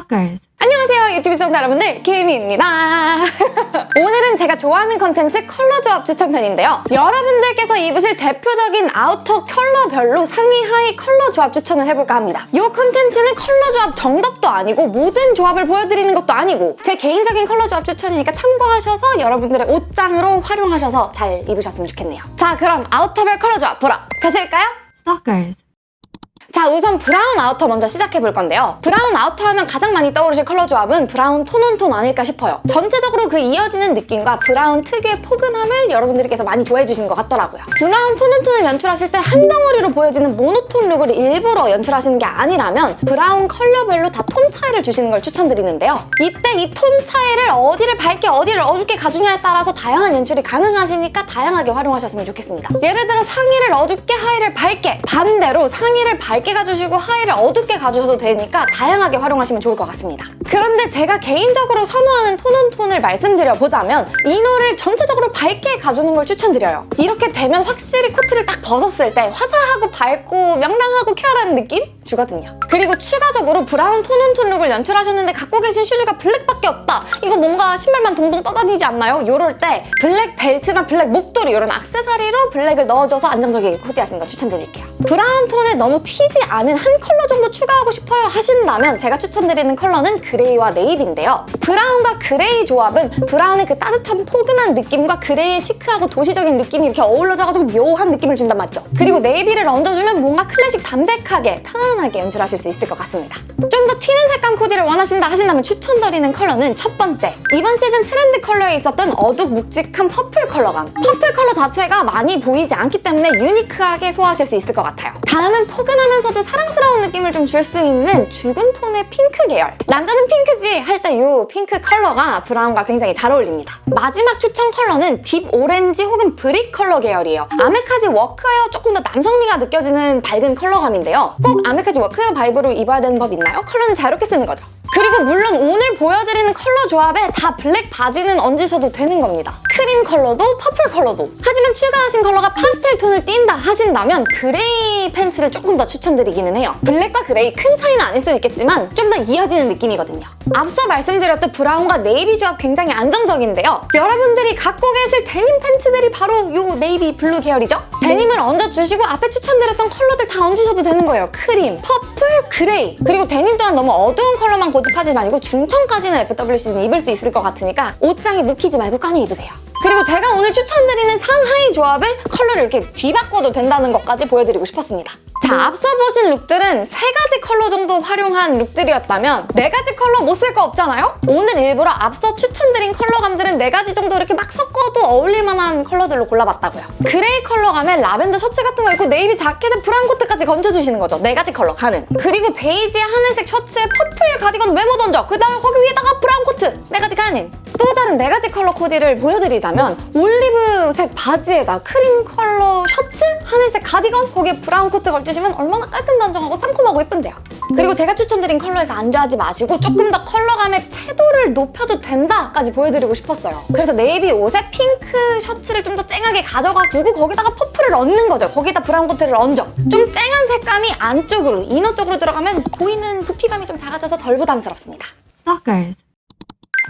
Stalkers. 안녕하세요 유튜브 시청자 여러분들 김희입니다 오늘은 제가 좋아하는 컨텐츠 컬러 조합 추천편인데요 여러분들께서 입으실 대표적인 outer 컬러별로 상의 하의 컬러 조합 추천을 해볼까 합니다 이 컨텐츠는 컬러 조합 정답도 아니고 모든 조합을 보여드리는 것도 아니고 제 개인적인 컬러 조합 추천이니까 참고하셔서 여러분들의 옷장으로 활용하셔서 잘 입으셨으면 좋겠네요 자 그럼 outer별 컬러 조합 보러 가실까요? Stalkers. 자 우선 브라운 아우터 먼저 시작해 볼 건데요. 브라운 아우터 하면 가장 많이 떠오르실 컬러 조합은 브라운 톤온톤 아닐까 싶어요. 전체적으로 그 이어지는 느낌과 브라운 특유의 포근함을 여러분들께서 많이 좋아해 주시는 것 같더라고요. 브라운 톤온톤을 연출하실 때 한 덩어리로 보여지는 모노톤 룩을 일부러 연출하시는 게 아니라면 브라운 컬러별로 다 톤 차이를 주시는 걸 추천드리는데요. 이때 이 톤 차이를 어디를 밝게 어디를 어둡게 가주냐에 따라서 다양한 연출이 가능하시니까 다양하게 활용하셨으면 좋겠습니다. 예를 들어 상의를 어둡게 하의를 밝게 반대로 상의를 밝게 가주시고 하의를 어둡게 가주셔도 되니까 다양하게 활용하시면 좋을 것 같습니다. 그런데 제가 개인적으로 선호하는 톤온톤을 말씀드려보자면 이너를 전체적으로 밝게 가주는 걸 추천드려요. 이렇게 되면 확실히 코트를 딱 벗었을 때 화사하고 밝고 명랑하고 쾌활한 느낌 주거든요. 그리고 추가적으로 브라운 톤온톤 룩을 연출하셨는데 갖고 계신 슈즈가 블랙밖에 없다. 이거 뭔가 신발만 동동 떠다니지 않나요? 이럴 때 블랙 벨트나 블랙 목도리 이런 액세서리로 블랙을 넣어줘서 안정적이게 코디하시는 거 추천드릴게요. 브라운 톤에 너무 튀지 않은 한 컬러 정도 추가하고 싶어요 하신다면 제가 추천드리는 컬러는 그레이와 네이비인데요. 브라운과 그레이 조합은 브라운의 그 따뜻한 포근한 느낌과 그레이의 시크하고 도시적인 느낌이 이렇게 어우러져가지고 묘한 느낌을 준단 말이죠. 그리고 네이비를 얹어주면 뭔가 클래식 담백하게 편안하게 연출하실 수 있을 것 같습니다. 좀 더 튀는 색감 코디를 원하신다 하신다면 추천드리는 컬러는 첫 번째 이번 시즌 트렌드 컬러에 있었던 어둡 묵직한 퍼플 컬러감 퍼플 컬러 자체가 많이 보이지 않기 때문에 유니크하게 소화하실 수 있을 것 같아요. 다음은 포근하면서도 사랑스러운 느낌을 좀 줄 수 있는 죽은 톤의 핑크 계열 남자는 핑크지 할 때 이 핑크 컬러가 브라운과 굉장히 잘 어울립니다. 마지막 추천 컬러는 딥 오렌지 혹은 브릭 컬러 계열이에요. 아메카지 워크웨어 조금 더 남성미가 느껴지는 밝은 컬러감인데요. 꼭 아메카지 워크웨어 바이브로 입어야 되는 법 있나요? 컬러는 자유롭게 쓰는 거죠. 그리고 물론 오늘 보여드리는 컬러 조합에 다 블랙 바지는 얹으셔도 되는 겁니다. 크림 컬러도 퍼플 컬러도 하지만 추가하신 컬러가 파스텔 톤을 띈다 하신다면 그레이 팬츠를 조금 더 추천드리기는 해요. 블랙과 그레이 큰 차이는 아닐 수 있겠지만 좀 더 이어지는 느낌이거든요. 앞서 말씀드렸듯 브라운과 네이비 조합 굉장히 안정적인데요. 여러분들이 갖고 계실 데님 팬츠들이 바로 이 네이비 블루 계열이죠? 데님을 얹어주시고 앞에 추천드렸던 컬러들 다 얹으셔도 되는 거예요. 크림, 퍼플, 그레이 그리고 데님 또한 너무 어두운 컬러만 고집하지 말고 중청까지는 FW 시즌 입을 수 있을 것 같으니까 옷장에 묵히지 말고 꺼내 입으세요. 그리고 제가 오늘 추천드리는 상하의 조합을 컬러를 이렇게 뒤바꿔도 된다는 것까지 보여드리고 싶었습니다. 자, 앞서 보신 룩들은 세 가지 컬러 정도 활용한 룩들이었다면 네 가지 컬러 못 쓸 거 없잖아요? 오늘 일부러 앞서 추천드린 컬러감들은 네 가지 정도 이렇게 막 섞어도 어울릴 만한 컬러들로 골라봤다고요. 그레이 컬러감에 라벤더 셔츠 같은 거 입고 네이비 자켓에 브라운 코트까지 걸쳐주시는 거죠. 네 가지 컬러 가능. 그리고 베이지에 하늘색 셔츠에 퍼플 가디건 메모 던져. 그 다음에 거기 위에다가 브라운 코트. 네 가지 가능. 또 다른 네 가지 컬러 코디를 보여드리자면 올리브색 바지에다 크림 컬러 셔츠, 하늘색 가디건, 거기에 브라운 코트 걸치시면 얼마나 깔끔 단정하고 상콤하고 예쁜데요. 그리고 제가 추천드린 컬러에서 안주하지 마시고 조금 더 컬러감의 채도를 높여도 된다까지 보여드리고 싶었어요. 그래서 네이비 옷에 핑크 셔츠를 좀 더 쨍하게 가져가지고 거기다가 퍼플을 얹는 거죠. 거기다 브라운 코트를 얹어. 좀 쨍한 색감이 안쪽으로, 이너 쪽으로 들어가면 보이는 부피감이 좀 작아져서 덜 부담스럽습니다. Stalkers.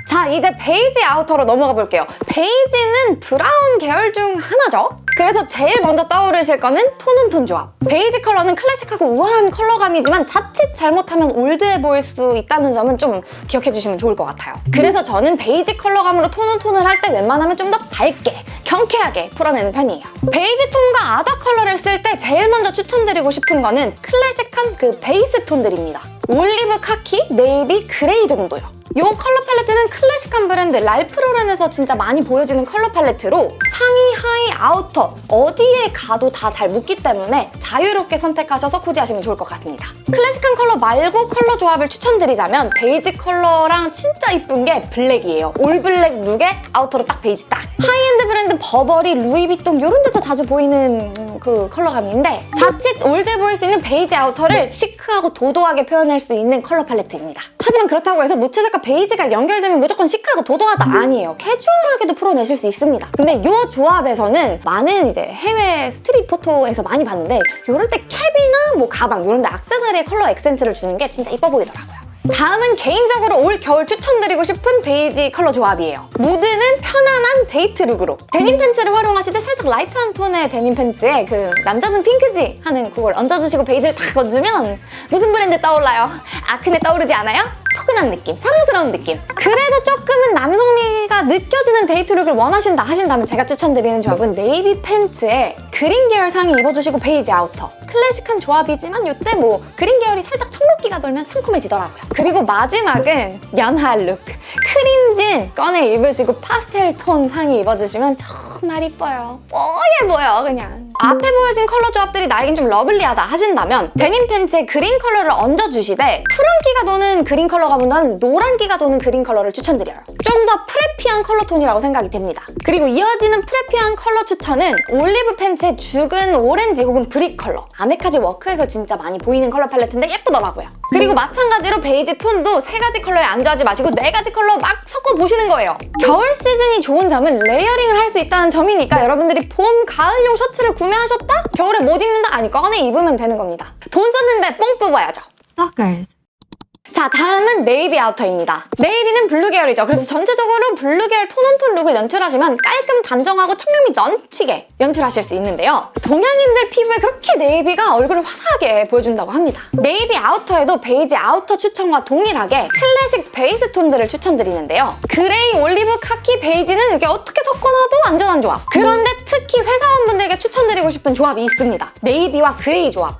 자 이제 베이지 아우터로 넘어가 볼게요. 베이지는 브라운 계열 중 하나죠. 그래서 제일 먼저 떠오르실 거는 톤온톤 조합. 베이지 컬러는 클래식하고 우아한 컬러감이지만 자칫 잘못하면 올드해 보일 수 있다는 점은 좀 기억해 주시면 좋을 것 같아요. 그래서 저는 베이지 컬러감으로 톤온톤을 할 때 웬만하면 좀 더 밝게, 경쾌하게 풀어내는 편이에요. 베이지 톤과 아더 컬러를 쓸 때 제일 먼저 추천드리고 싶은 거는 클래식한 그 베이스 톤들입니다. 올리브 카키, 네이비, 그레이 정도요. 이 컬러 팔레트는 클래식한 브랜드 랄프로렌에서 진짜 많이 보여지는 컬러 팔레트로 상의, 하의, 아우터 어디에 가도 다 잘 묻기 때문에 자유롭게 선택하셔서 코디하시면 좋을 것 같습니다. 클래식한 컬러 말고 컬러 조합을 추천드리자면 베이지 컬러랑 진짜 이쁜 게 블랙이에요. 올 블랙 룩에 아우터로 딱 베이지 딱! 하이엔드 브랜드 버버리, 루이비통 이런 데서 자주 보이는 그 컬러감인데 자칫 올드해 보일 수 있는 베이지 아우터를 시크하고 도도하게 표현할 수 있는 컬러 팔레트입니다. 하지만 그렇다고 해서 무채색과 베이지가 연결되면 무조건 시크하고 도도하다 아니에요. 캐주얼하게도 풀어내실 수 있습니다. 근데 이 조합에서는 많은 이제 해외 스트릿 포토에서 많이 봤는데 이럴 때 캡이나 뭐 가방 이런 데 액세서리에 컬러 액센트를 주는 게 진짜 이뻐 보이더라고요. 다음은 개인적으로 올 겨울 추천드리고 싶은 베이지 컬러 조합이에요. 무드는 편안한 데이트 룩으로. 데님 팬츠를 활용하실 때 살짝 라이트한 톤의 데님 팬츠에 그 남자는 핑크지 하는 그걸 얹어주시고 베이지를 딱 얹으면 무슨 브랜드 떠올라요? 아크네 떠오르지 않아요? 포근한 느낌, 사랑스러운 느낌. 그래도 조금은 남성미가 느껴지는 데이트 룩을 원하신다 하신다면 제가 추천드리는 조합은 네이비 팬츠에 그린 계열 상의 입어주시고 베이지 아우터. 클래식한 조합이지만 이때 뭐 그린 계열이 살짝 청록기가 돌면 상큼해지더라고요. 그리고 마지막은 연하 룩. 크림진 꺼내 입으시고 파스텔 톤 상의 입어주시면 정말 이뻐요. 뽀얘 보여 그냥. 앞에 보여진 컬러 조합들이 나에겐 좀 러블리하다 하신다면 데님 팬츠에 그린 컬러를 얹어주시되 푸른기가 도는 그린 컬러가 보다는 노란기가 도는 그린 컬러를 추천드려요. 좀 더 preppy한 컬러 톤이라고 생각이 됩니다. 그리고 이어지는 preppy한 컬러 추천은 올리브 팬츠의 죽은 오렌지 혹은 brick 컬러. 아메카지 work에서 진짜 많이 보이는 컬러 팔레트인데 예쁘더라고요. 그리고 마찬가지로 베이지 톤도 세 가지 컬러에 안주하지 마시고 네 가지 컬러 막 섞어보시는 거예요. 겨울 시즌이 좋은 점은 layering을 할 수 있다는 점이니까 여러분들이 봄, 가을용 셔츠를 구매 하셨다? 겨울에 못 입는다? 아니 꺼내 입으면 되는 겁니다. 돈 썼는데 뽕 뽑아야죠. Stalkers. 자 다음은 네이비 아우터입니다. 네이비는 블루 계열이죠. 그래서 전체적으로 블루 계열 tone on tone 룩을 연출하시면 깔끔 단정하고 청량미 넘치게 연출하실 수 있는데요. 동양인들 피부에 그렇게 네이비가 얼굴을 화사하게 보여준다고 합니다. 네이비 아우터에도 베이지 아우터 추천과 동일하게 클래식 베이스 톤들을 추천드리는데요. 그레이, 올리브, 카키, 베이지는 이게 어떻게 섞어놔도 안전한 조합. 그런데 특히 회사원분들께 추천드리고 싶은 조합이 있습니다. 네이비와 그레이 조합.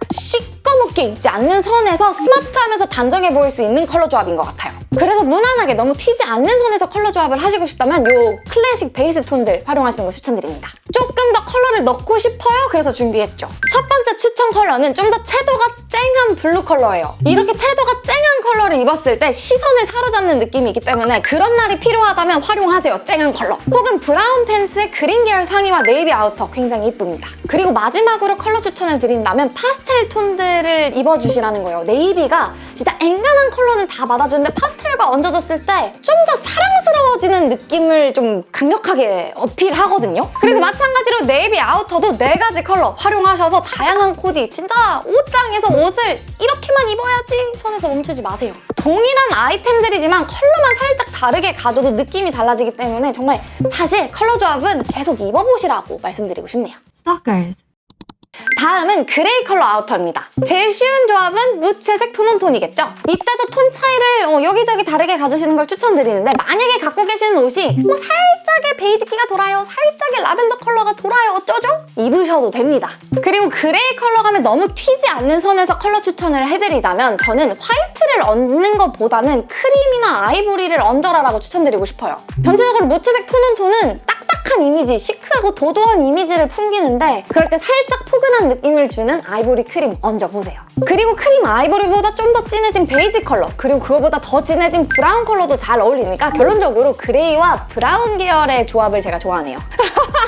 시꺼멓게 입지 않는 선에서 스마트하면서 단정해 보일 수 있는 컬러 조합인 것 같아요. 그래서 무난하게 너무 튀지 않는 선에서 컬러 조합을 하시고 싶다면 이 클래식 베이스 톤들 활용하시는 거 추천드립니다. 조금 더 컬러를 넣고 싶어요? 그래서 준비했죠. 첫 번째 추천 컬러는 좀 더 채도가 쨍한 블루 컬러예요. 이렇게 채도가 쨍한 컬러를 입었을 때 시선을 사로잡는 느낌이 있기 때문에 그런 날이 필요하다면 활용하세요. 쨍한 컬러. 혹은 브라운 팬츠에 그린 계열 상의와 네이비 아우터 굉장히 이쁩니다. 그리고 마지막으로 컬러 추천을 드린다면 파스텔 톤들을 입어주시라는 거예요. 네이비가 진짜 앵간한 컬러는 다 받아주는데 파스텔 과 얹어졌을 때 좀 더 사랑스러워지는 느낌을 좀 강력하게 어필하거든요. 그리고 마찬가지로 네이비 아우터도 네 가지 컬러 활용하셔서 다양한 코디 진짜 옷장에서 옷을 이렇게만 입어야지 손에서 멈추지 마세요. 동일한 아이템들이지만 컬러만 살짝 다르게 가져도 느낌이 달라지기 때문에 정말 사실 컬러 조합은 계속 입어보시라고 말씀드리고 싶네요. Stalkers. 다음은 그레이 컬러 아우터입니다. 제일 쉬운 조합은 무채색 tone on tone이겠죠? 이때도 톤 차이를 어, 여기저기 다르게 가주시는 걸 추천드리는데 만약에 갖고 계시는 옷이 뭐 살짝의 베이지기가 돌아요, 살짝의 라벤더 컬러가 돌아요 어쩌죠? 입으셔도 됩니다. 그리고 그레이 컬러 가면 너무 튀지 않는 선에서 컬러 추천을 해드리자면 저는 화이트를 얹는 것보다는 크림이나 아이보리를 얹어라라고 추천드리고 싶어요. 전체적으로 무채색 tone on tone은 딱딱한 이미지, chic하고 도도한 이미지를 풍기는데 그럴 때 살짝 포근한 느낌을 주는 아이보리 크림 얹어보세요. 그리고 크림 아이보리보다 좀 더 진해진 베이지 컬러 그리고 그거보다 더 진해진 브라운 컬러도 잘 어울리니까 결론적으로 그레이와 브라운 계열의 조합을 제가 좋아하네요.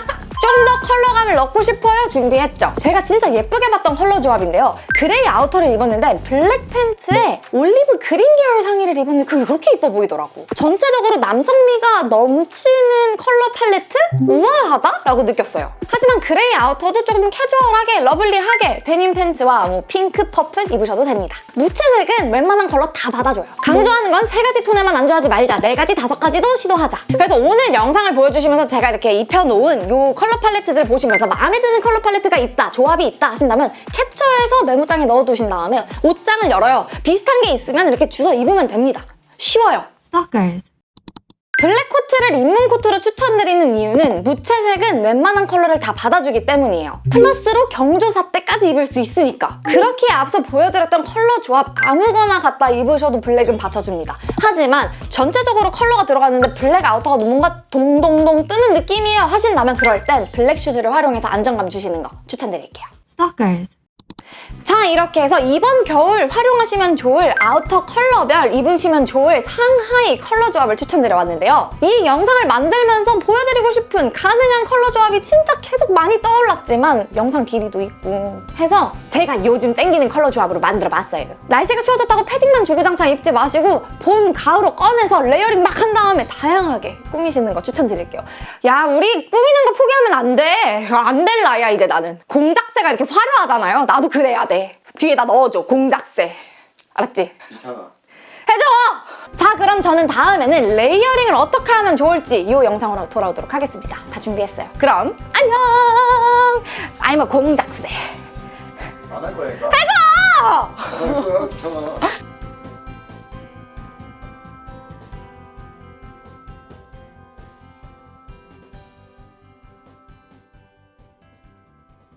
좀 더 컬러감을 넣고 싶어요? 준비했죠. 제가 진짜 예쁘게 봤던 컬러 조합인데요. 그레이 아우터를 입었는데 블랙 팬츠에 올리브 그린 계열 상의를 입었는데 그게 그렇게 예뻐 보이더라고. 전체적으로 남성미가 넘치는 컬러 팔레트? 우아하다? 라고 느꼈어요. 하지만 그레이 아우터도 조금 캐주얼하게 lovely하게 데님 팬츠와 뭐 핑크, 퍼플 입으셔도 됩니다. 무채색은 웬만한 컬러 다 받아줘요. 강조하는 건 세 가지 톤에만 안주하지 말자. 네 가지, 다섯 가지도 시도하자. 그래서 오늘 영상을 보여주시면서 제가 이렇게 입혀놓은 이 컬러 팔레트들 보시면서 마음에 드는 컬러 팔레트가 있다, 조합이 있다 하신다면 캡처해서 메모장에 넣어두신 다음에 옷장을 열어요. 비슷한 게 있으면 이렇게 주워 입으면 됩니다. 쉬워요. Stalkers. 블랙 코트를 입문 코트로 추천드리는 이유는 무채색은 웬만한 컬러를 다 받아주기 때문이에요. 플러스로 경조사 때 까지 입을 수 있으니까. 그렇게 앞서 보여드렸던 컬러 조합 아무거나 갖다 입으셔도 블랙은 받쳐줍니다. 하지만 전체적으로 컬러가 들어갔는데 블랙 아우터가 뭔가 동동동 뜨는 느낌이에요 하신다면 그럴 땐 블랙 슈즈를 활용해서 안정감 주시는 거 추천드릴게요. Stalkers. 자 이렇게 해서 이번 겨울 활용하시면 좋을 아우터 컬러별 입으시면 좋을 상하의 컬러 조합을 추천드려봤는데요. 이 영상을 만들면서 보여드리고 싶은 가능한 컬러 조합이 진짜 계속 많이 떠올랐지만 영상 길이도 있고 해서 제가 요즘 땡기는 컬러 조합으로 만들어봤어요. 날씨가 추워졌다고 패딩만 주구장창 입지 마시고 봄, 가을로 꺼내서 layering 막 한 다음에 다양하게 꾸미시는 거 추천드릴게요. 야 우리 꾸미는 거 포기하면 안 돼. 안될 나이야 이제 나는. 공작새가 이렇게 화려하잖아요. 나도 그래야 돼. 뒤에다 넣어줘 공작새. 알았지? 괜찮아. 해줘! 자 그럼 저는 다음에는 layering을 어떻게 하면 좋을지 이 영상으로 돌아오도록 하겠습니다. 다 준비했어요. 그럼 안녕! I'm a 공작새. 안 할 거니까. 해줘! 안할 거야, 괜찮아.